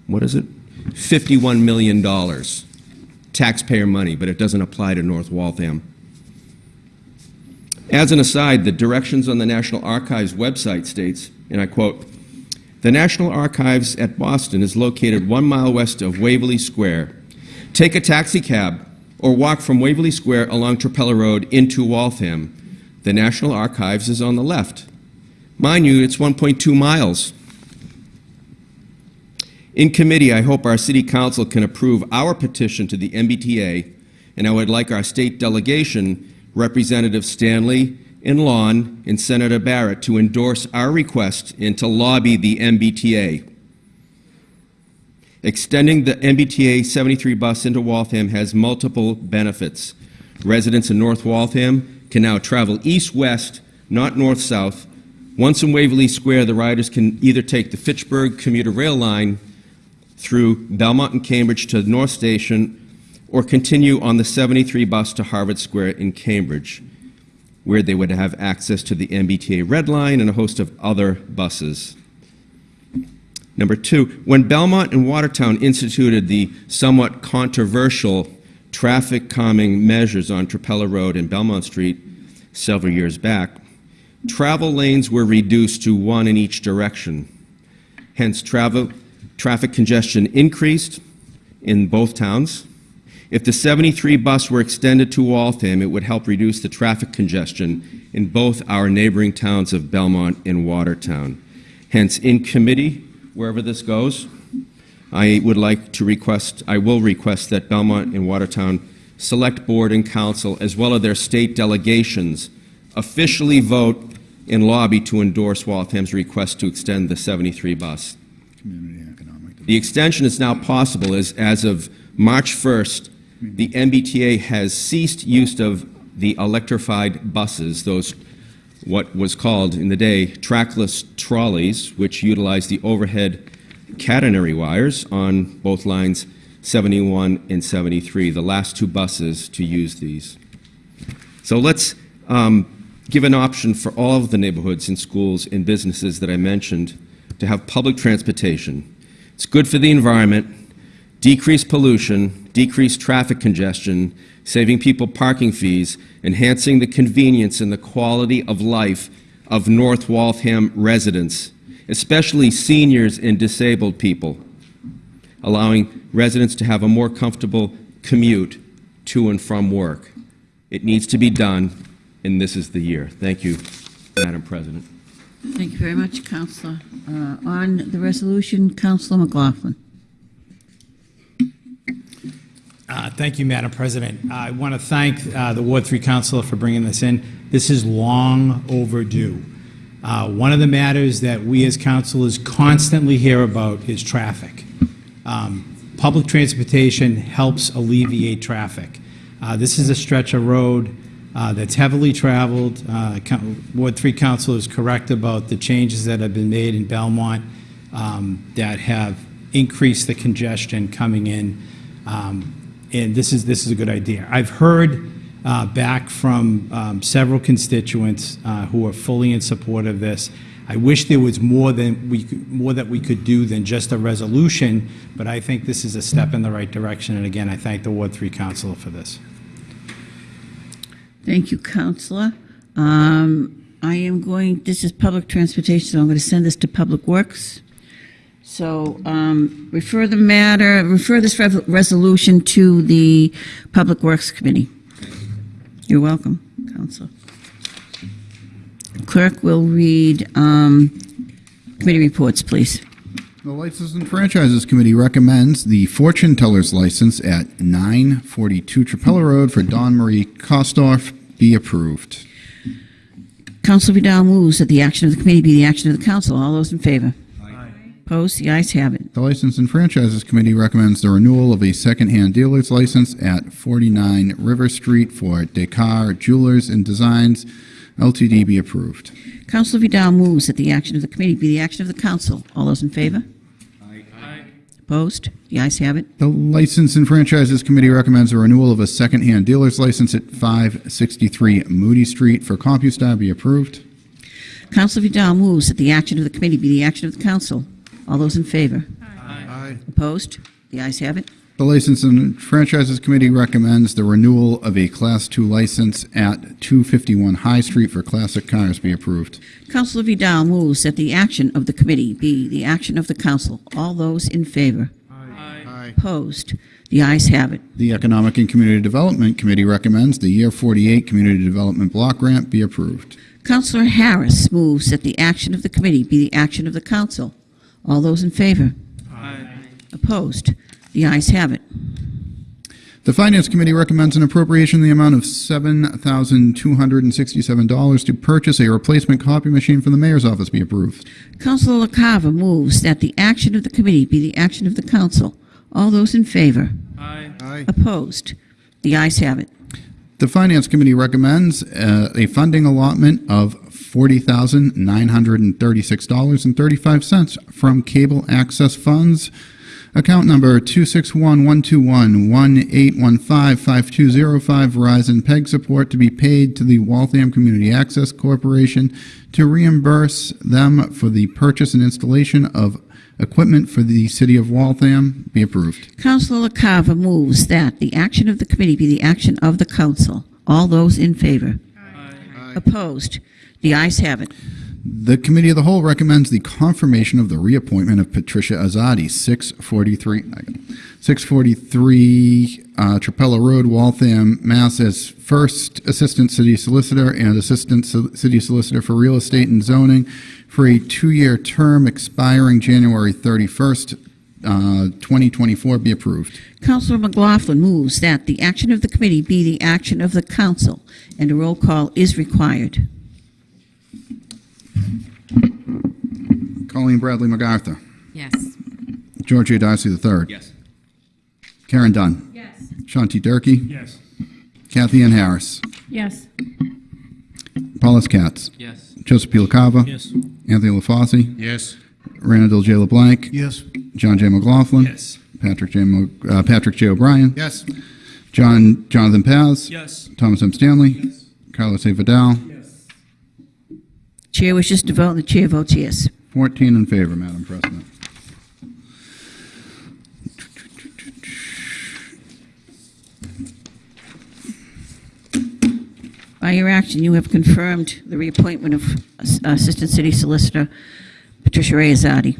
what is it? $51 million taxpayer money, but it doesn't apply to North Waltham. As an aside, the directions on the National Archives website states, and I quote, the National Archives at Boston is located one mile west of Waverly Square. Take a taxi cab or walk from Waverly Square along Trapelo Road into Waltham. The National Archives is on the left. Mind you, it's 1.2 miles. In committee, I hope our City Council can approve our petition to the MBTA, and I would like our state delegation, Representative Stanley and Lawn and Senator Barrett, to endorse our request and to lobby the MBTA. Extending the MBTA 73 bus into Waltham has multiple benefits. Residents in North Waltham can now travel east-west, not north-south. Once in Waverly Square, the riders can either take the Fitchburg commuter rail line through Belmont and Cambridge to North Station or continue on the 73 bus to Harvard Square in Cambridge, where they would have access to the MBTA Red Line and a host of other buses. Number two, when Belmont and Watertown instituted the somewhat controversial traffic calming measures on Trapelo Road and Belmont Street several years back, travel lanes were reduced to one in each direction. Hence, travel, traffic congestion increased in both towns. If the 73 bus were extended to Waltham, it would help reduce the traffic congestion in both our neighboring towns of Belmont and Watertown. Hence, in committee, wherever this goes, I would like to request, I will request that Belmont and Watertown Select Board and Council, as well as their state delegations, officially vote and lobby to endorse Waltham's request to extend the 73 bus. The extension is now possible as, as of March 1st, the MBTA has ceased use of the electrified buses, those what was called in the day trackless trolleys, which utilize the overhead catenary wires on both lines 71 and 73, the last two buses to use these. So let's um, give an option for all of the neighborhoods and schools and businesses that I mentioned to have public transportation. It's good for the environment, decrease pollution, decrease traffic congestion, saving people parking fees, enhancing the convenience and the quality of life of North Waltham residents, especially seniors and disabled people, allowing residents to have a more comfortable commute to and from work. It needs to be done, and this is the year. Thank you, Madam President. Thank you very much, Counselor. Uh, On the resolution, Counselor McLaughlin. Uh, Thank you, Madam President. I want to thank uh, the Ward 3 Councilor for bringing this in. This is long overdue. Uh, One of the matters that we as councilors constantly hear about is traffic. Um, Public transportation helps alleviate traffic. Uh, This is a stretch of road uh, that's heavily traveled. Uh, Ward 3 Council is correct about the changes that have been made in Belmont um, that have increased the congestion coming in. Um, this is, this is a good idea. I've heard uh, back from um, several constituents uh, who are fully in support of this. I wish there was more than we, could- more that we could do than just a resolution, but I think this is a step in the right direction. And again, I thank the Ward 3 Council for this. Thank you, Councilor. Um, I am going, this is public transportation, so I'm going to send this to Public Works. So um, refer the matter, refer this rev- resolution to the Public Works Committee. You're welcome, Council. Clerk will read um, committee reports, please. The License and Franchises Committee recommends the fortune teller's license at 942 Trapelo Road for Don Marie Kostorf be approved. Council Vidal moves that the action of the committee be the action of the council. All those in favor? Opposed? The ayes have it. The License and Franchises Committee recommends the renewal of a second-hand dealer's license at 49 River Street for Descartes Jewelers and Designs LTD be approved. Council Vidal moves that the action of the committee be the action of the council. All those in favor? Opposed? The ayes have it. The License and Franchises Committee recommends a renewal of a second-hand dealer's license at 563 Moody Street for CompuStar be approved. Council Vidal moves that the action of the committee be the action of the council. All those in favor? Aye. Opposed? The ayes have it. The License and Franchises Committee recommends the renewal of a Class II license at 251 High Street for classic cars be approved. Councilor Vidal moves that the action of the committee be the action of the council. All those in favor? Aye. Opposed? The ayes have it. The Economic and Community Development Committee recommends the Year 48 Community Development Block Grant be approved. Councilor Harris moves that the action of the committee be the action of the council. All those in favor? Aye. Opposed? The ayes have it. The Finance Committee recommends an appropriation in the amount of $7,267 to purchase a replacement copy machine for the mayor's office be approved. Councilor LaCava moves that the action of the committee be the action of the council. All those in favor? Aye. Opposed? The ayes have it. The Finance Committee recommends uh, a funding allotment of $40,936.35 from Cable Access Funds, account number 261-121-1815-5205 Verizon PEG support to be paid to the Waltham Community Access Corporation to reimburse them for the purchase and installation of equipment for the city of Waltham. Be approved. Councilor LaCava moves that the action of the committee be the action of the council. All those in favor? Opposed? The ayes have it. The Committee of the Whole recommends the confirmation of the reappointment of Patricia Azadi, 643, 643 uh, Trapelo Road, Waltham, Mass. as First Assistant City Solicitor and Assistant Sol- City Solicitor for Real Estate and Zoning for a two-year term expiring January 31st, uh, 2024, be approved. Councilor McLaughlin moves that the action of the committee be the action of the council, and a roll call is required. Colleen Bradley MacArthur. Yes. George A. Darcy III. Yes. Karen Dunn. Yes. Sean T. Durkee. Yes. Kathy Ann Harris. Yes. Paul S. Katz. Yes. Joseph P. LaCava. Yes. Anthony LaFauci. Yes. Randall J. LeBlanc. Yes. John J. McLaughlin. Yes. Patrick J. Mo- uh, Patrick J. O'Brien. Yes. John Jonathan Paz. Yes. Thomas M. Stanley. Yes. Carlos A. Vidal. Yes. Chair wishes to vote, and the chair votes yes. 14 in favor, Madam President. By your action, you have confirmed the reappointment of uh, Assistant City Solicitor Patricia Azadi.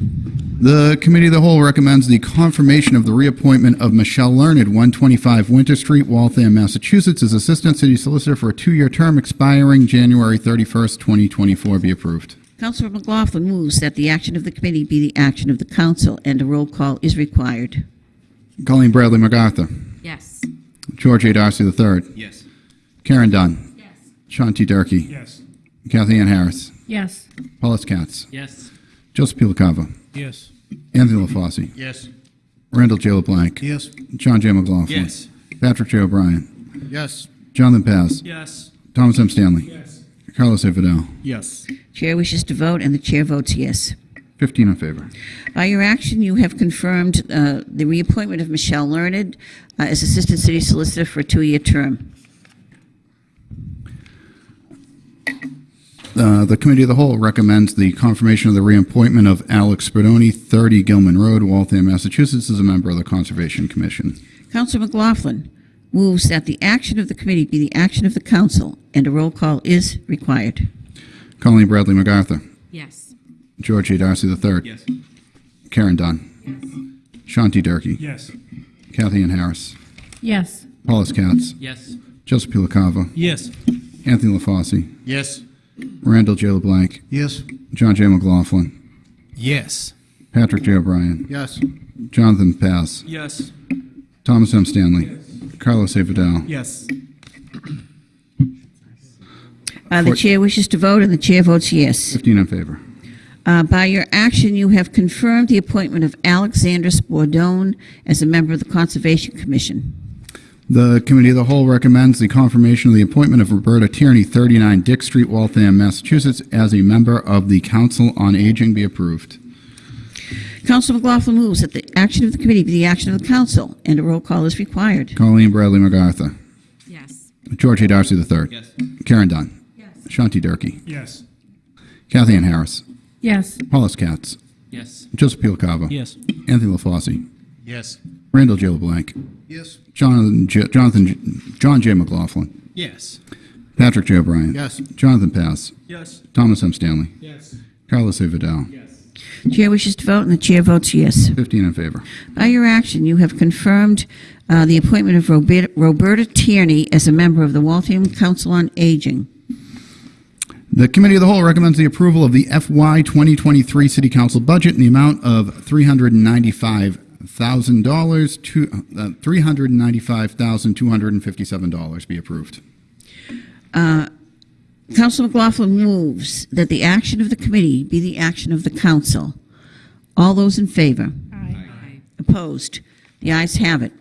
The Committee of the Whole recommends the confirmation of the reappointment of Michelle Learned, 125 Winter Street, Waltham, Massachusetts, as Assistant City Solicitor for a two-year term expiring January 31st, 2024, be approved. Councilor McLaughlin moves that the action of the committee be the action of the council, and a roll call is required. Colleen Bradley MacArthur. Yes. George A. Darcy III. Yes. Karen Dunn. Yes. Sean T. Durkee. Yes. Kathy Ann Harris. Yes. Paul S. Katz. Yes. Joseph P. LaCava. Yes. Anthony LaFauci. Yes. Randall J. LeBlanc. Yes. John J. McLaughlin. Yes. Patrick J. O'Brien. Yes. Jonathan Paz. Yes. Thomas M. Stanley. Yes. Carlos A. Vidal. Yes. Chair wishes to vote, and the chair votes yes. 15 in favor. By your action, you have confirmed uh, the reappointment of Michelle Learned uh, as Assistant City Solicitor for a two-year term. Uh, The Committee of the Whole recommends the confirmation of the reappointment of Alex Spadoni, 30 Gilman Road, Waltham, Massachusetts, as a member of the Conservation Commission. Council McLaughlin moves that the action of the committee be the action of the council, and a roll call is required. Colleen Bradley MacArthur. Yes. George A. Darcy III. Yes. Karen Dunn. Sean T. Durkee. Yes. Kathy Ann Harris. Yes. Paul S. Katz. Yes. Joseph P. LaCava. Yes. Anthony LaFauci. Yes. Randall J. LeBlanc. Yes. John J. McLaughlin. Yes. Patrick J. O'Brien. Yes. Jonathan Paz. Yes. Thomas M. Stanley. Carlos A. Vidal. Yes. Uh, The chair wishes to vote, and the chair votes yes. 15 in favor. Uh, By your action, you have confirmed the appointment of Alexander Spadoni as a member of the Conservation Commission. The Committee of the Whole recommends the confirmation of the appointment of Roberta Tierney, 39 Dick Street, Waltham, Massachusetts, as a member of the Council on Aging be approved. Council McLaughlin moves that the action of the committee be the action of the council, and a roll call is required. Colleen Bradley MacArthur. Yes. George A. Darcy III. Yes. Karen Dunn. Yes. Sean T. Durkee. Yes. Kathy Ann Harris. Yes. Paul S. Katz. Yes. Joseph P. Yes. Anthony LaFauci. Yes. Randall J. LeBlanc. Yes. Jonathan J. Jonathan J. John J. McLaughlin. Yes. Patrick J. O'Brien. Yes. Jonathan Paz. Yes. Thomas M. Stanley. Yes. Carlos A. Vidal. Yes. Chair wishes to vote, and the chair votes yes. 15 in favor. By your action, you have confirmed uh, the appointment of Roberta Roberta Tierney as a member of the Waltham Council on Aging. The Committee of the Whole recommends the approval of the FY 2023 City Council budget in the amount of $395,000 to uh, $395,257 be approved. Council McLaughlin moves that the action of the committee be the action of the council. All those in favor? Aye. Opposed? The ayes have it.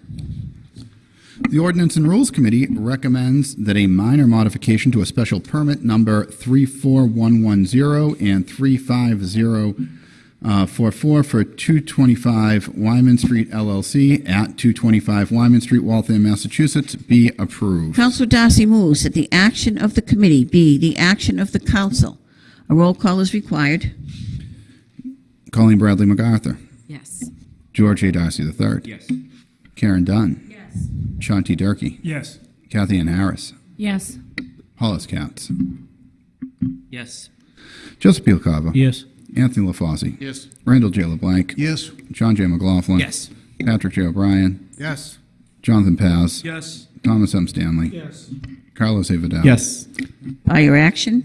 The Ordinance and Rules Committee recommends that a minor modification to a special permit number 34110 and Uh, 35044 for 225 Wyman Street LLC at 225 Wyman Street, Waltham, Massachusetts be approved. Councilor Darcy moves that the action of the committee be the action of the council. A roll call is required. Colleen Bradley MacArthur. Yes. George A. Darcy III. Yes. Karen Dunn. Yes. Sean T. Durkee. Yes. Kathy Ann Harris. Yes. Paul S. Katz. Yes. Joseph P. LaCava. Yes. Anthony LaFauci. Yes. Randall J. LeBlanc. Yes. John J. McLaughlin. Yes. Patrick J. O'Brien. Yes. Jonathan Paz. Yes. Thomas M. Stanley. Yes. Carlos A. Vidal. Yes. By your action,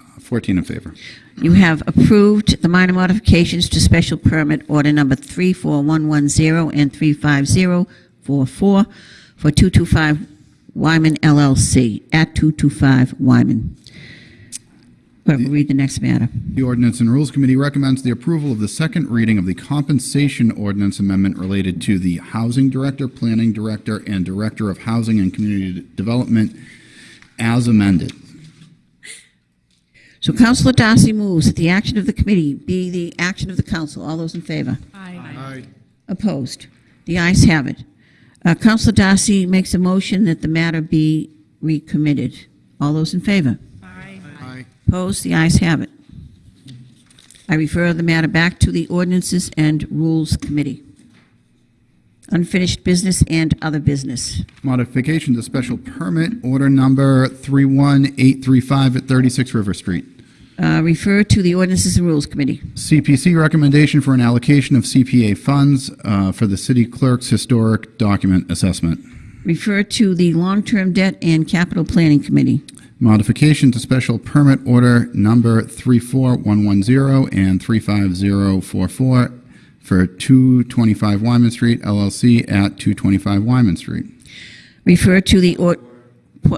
uh, 14 in favor. you have approved the minor modifications to special permit order number 34110 and 35044 for 225 Wyman LLC at 225 Wyman. Clerk will read the next matter. The Ordinance and Rules Committee recommends the approval of the second reading of the compensation ordinance amendment related to the Housing Director, Planning Director, and Director of Housing and Community Development as amended. So Councilor Darcy moves that the action of the committee be the action of the council. All those in favor? Aye. Opposed? The ayes have it. Uh, Councilor Darcy makes a motion that the matter be recommitted. All those in favor? Opposed? The ayes have it. I refer the matter back to the Ordinances and Rules Committee. Unfinished business and other business. Modification to special permit, order number 31835 at 36 River Street. Uh, Refer to the Ordinances and Rules Committee. CPC recommendation for an allocation of CPA funds uh, for the city clerk's historic document assessment. Refer to the Long-Term Debt and Capital Planning Committee. Modification to special permit order number 34110 and 35044 for 225 Wyman Street LLC at 225 Wyman Street. Refer to the, or-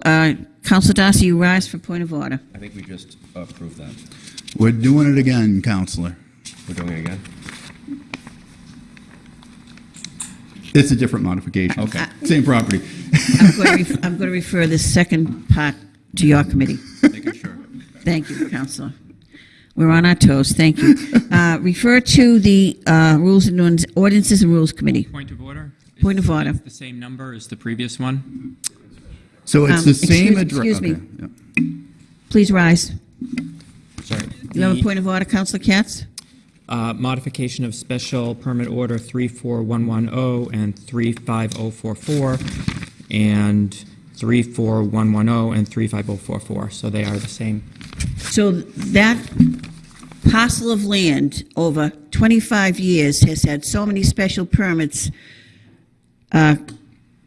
uh, Councilor Darcy, you rise for point of order. I think we just approved that. We're doing it again, Counselor. We're doing it again? It's a different modification. Okay. Same property. I'm going to ref- I'm going to refer this second part to your committee. Making sure. Thank you, Counselor. We're on our toes, thank you. Uh, Refer to the uh, Rules and Ordinance- Ordinances and Rules Committee. Point of order? Point of order. It's the same number as the previous one? So it's Um, the same excuse- address. excuse me. Please rise. Sorry. You have a point of order, Counselor Katz? uh, Modification of Special Permit Order 34110 and 35044, and 34110 and 35044, so they are the same. So that parcel of land over 25 years has had so many special permits uh,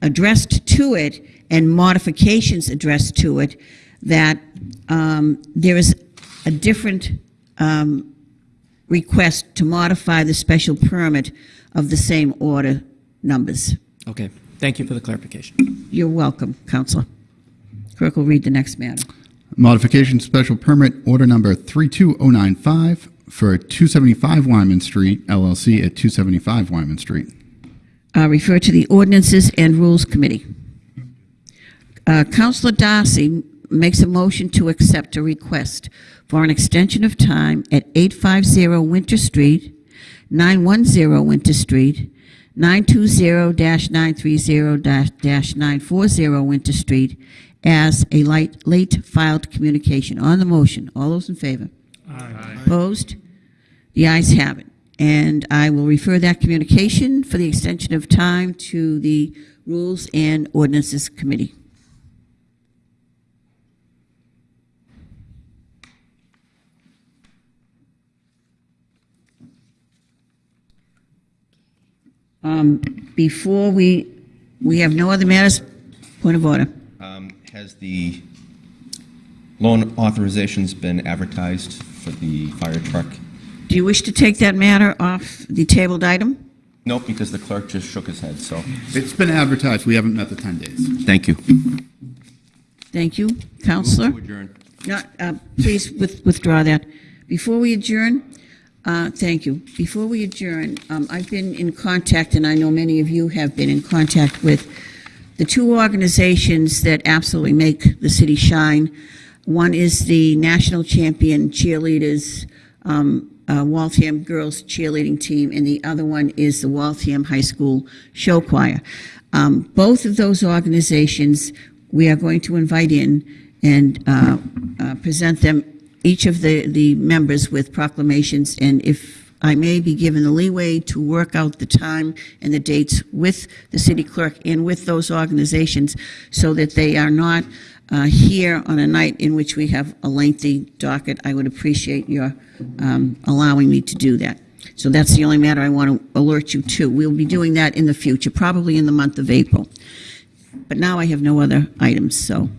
addressed to it and modifications addressed to it that um, there is a different um, request to modify the special permit of the same order numbers. Okay, thank you for the clarification. You're welcome, Counselor. Clerk will read the next matter. Modification special permit order number 32095 for 275 Wyman Street LLC at 275 Wyman Street. uh, refer to the Ordinances and Rules Committee. Uh, Counselor Darcy makes a motion to accept a request for an extension of time at 850 Winter Street, 910 Winter Street, 920-930-940 Winter Street as a light- late filed communication. On the motion, all those in favor? Aye. Opposed? The ayes have it. And I will refer that communication for the extension of time to the Rules and Ordinances Committee. Um, Before we, we have no other matters, point of order. Um, Has the loan authorizations been advertised for the fire truck? Do you wish to take that matter off the tabled item? Nope, because the clerk just shook his head, so, It's been advertised. We haven't met the 10 days. thank you. Thank you. Counselor? Move to adjourn. No, uh, please with- withdraw that. Before we adjourn, uh, thank you. Before we adjourn, um, I've been in contact, and I know many of you have been in contact with the two organizations that absolutely make the city shine. One is the national champion cheerleaders, um, uh, Waltham Girls Cheerleading Team, and the other one is the Waltham High School Show Choir. Um, Both of those organizations, we are going to invite in and uh, uh, present them, each of the, the members with proclamations, and if I may be given the leeway to work out the time and the dates with the city clerk and with those organizations, so that they are not uh, here on a night in which we have a lengthy docket, I would appreciate your um, allowing me to do that. So that's the only matter I want to alert you to. We'll be doing that in the future, probably in the month of April. But now I have no other items, so.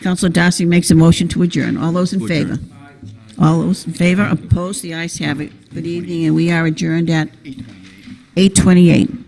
Councilor Darcy makes a motion to adjourn. All those in favor? All those in favor? Opposed? The ayes have it. Good evening, and we are adjourned at 8:28.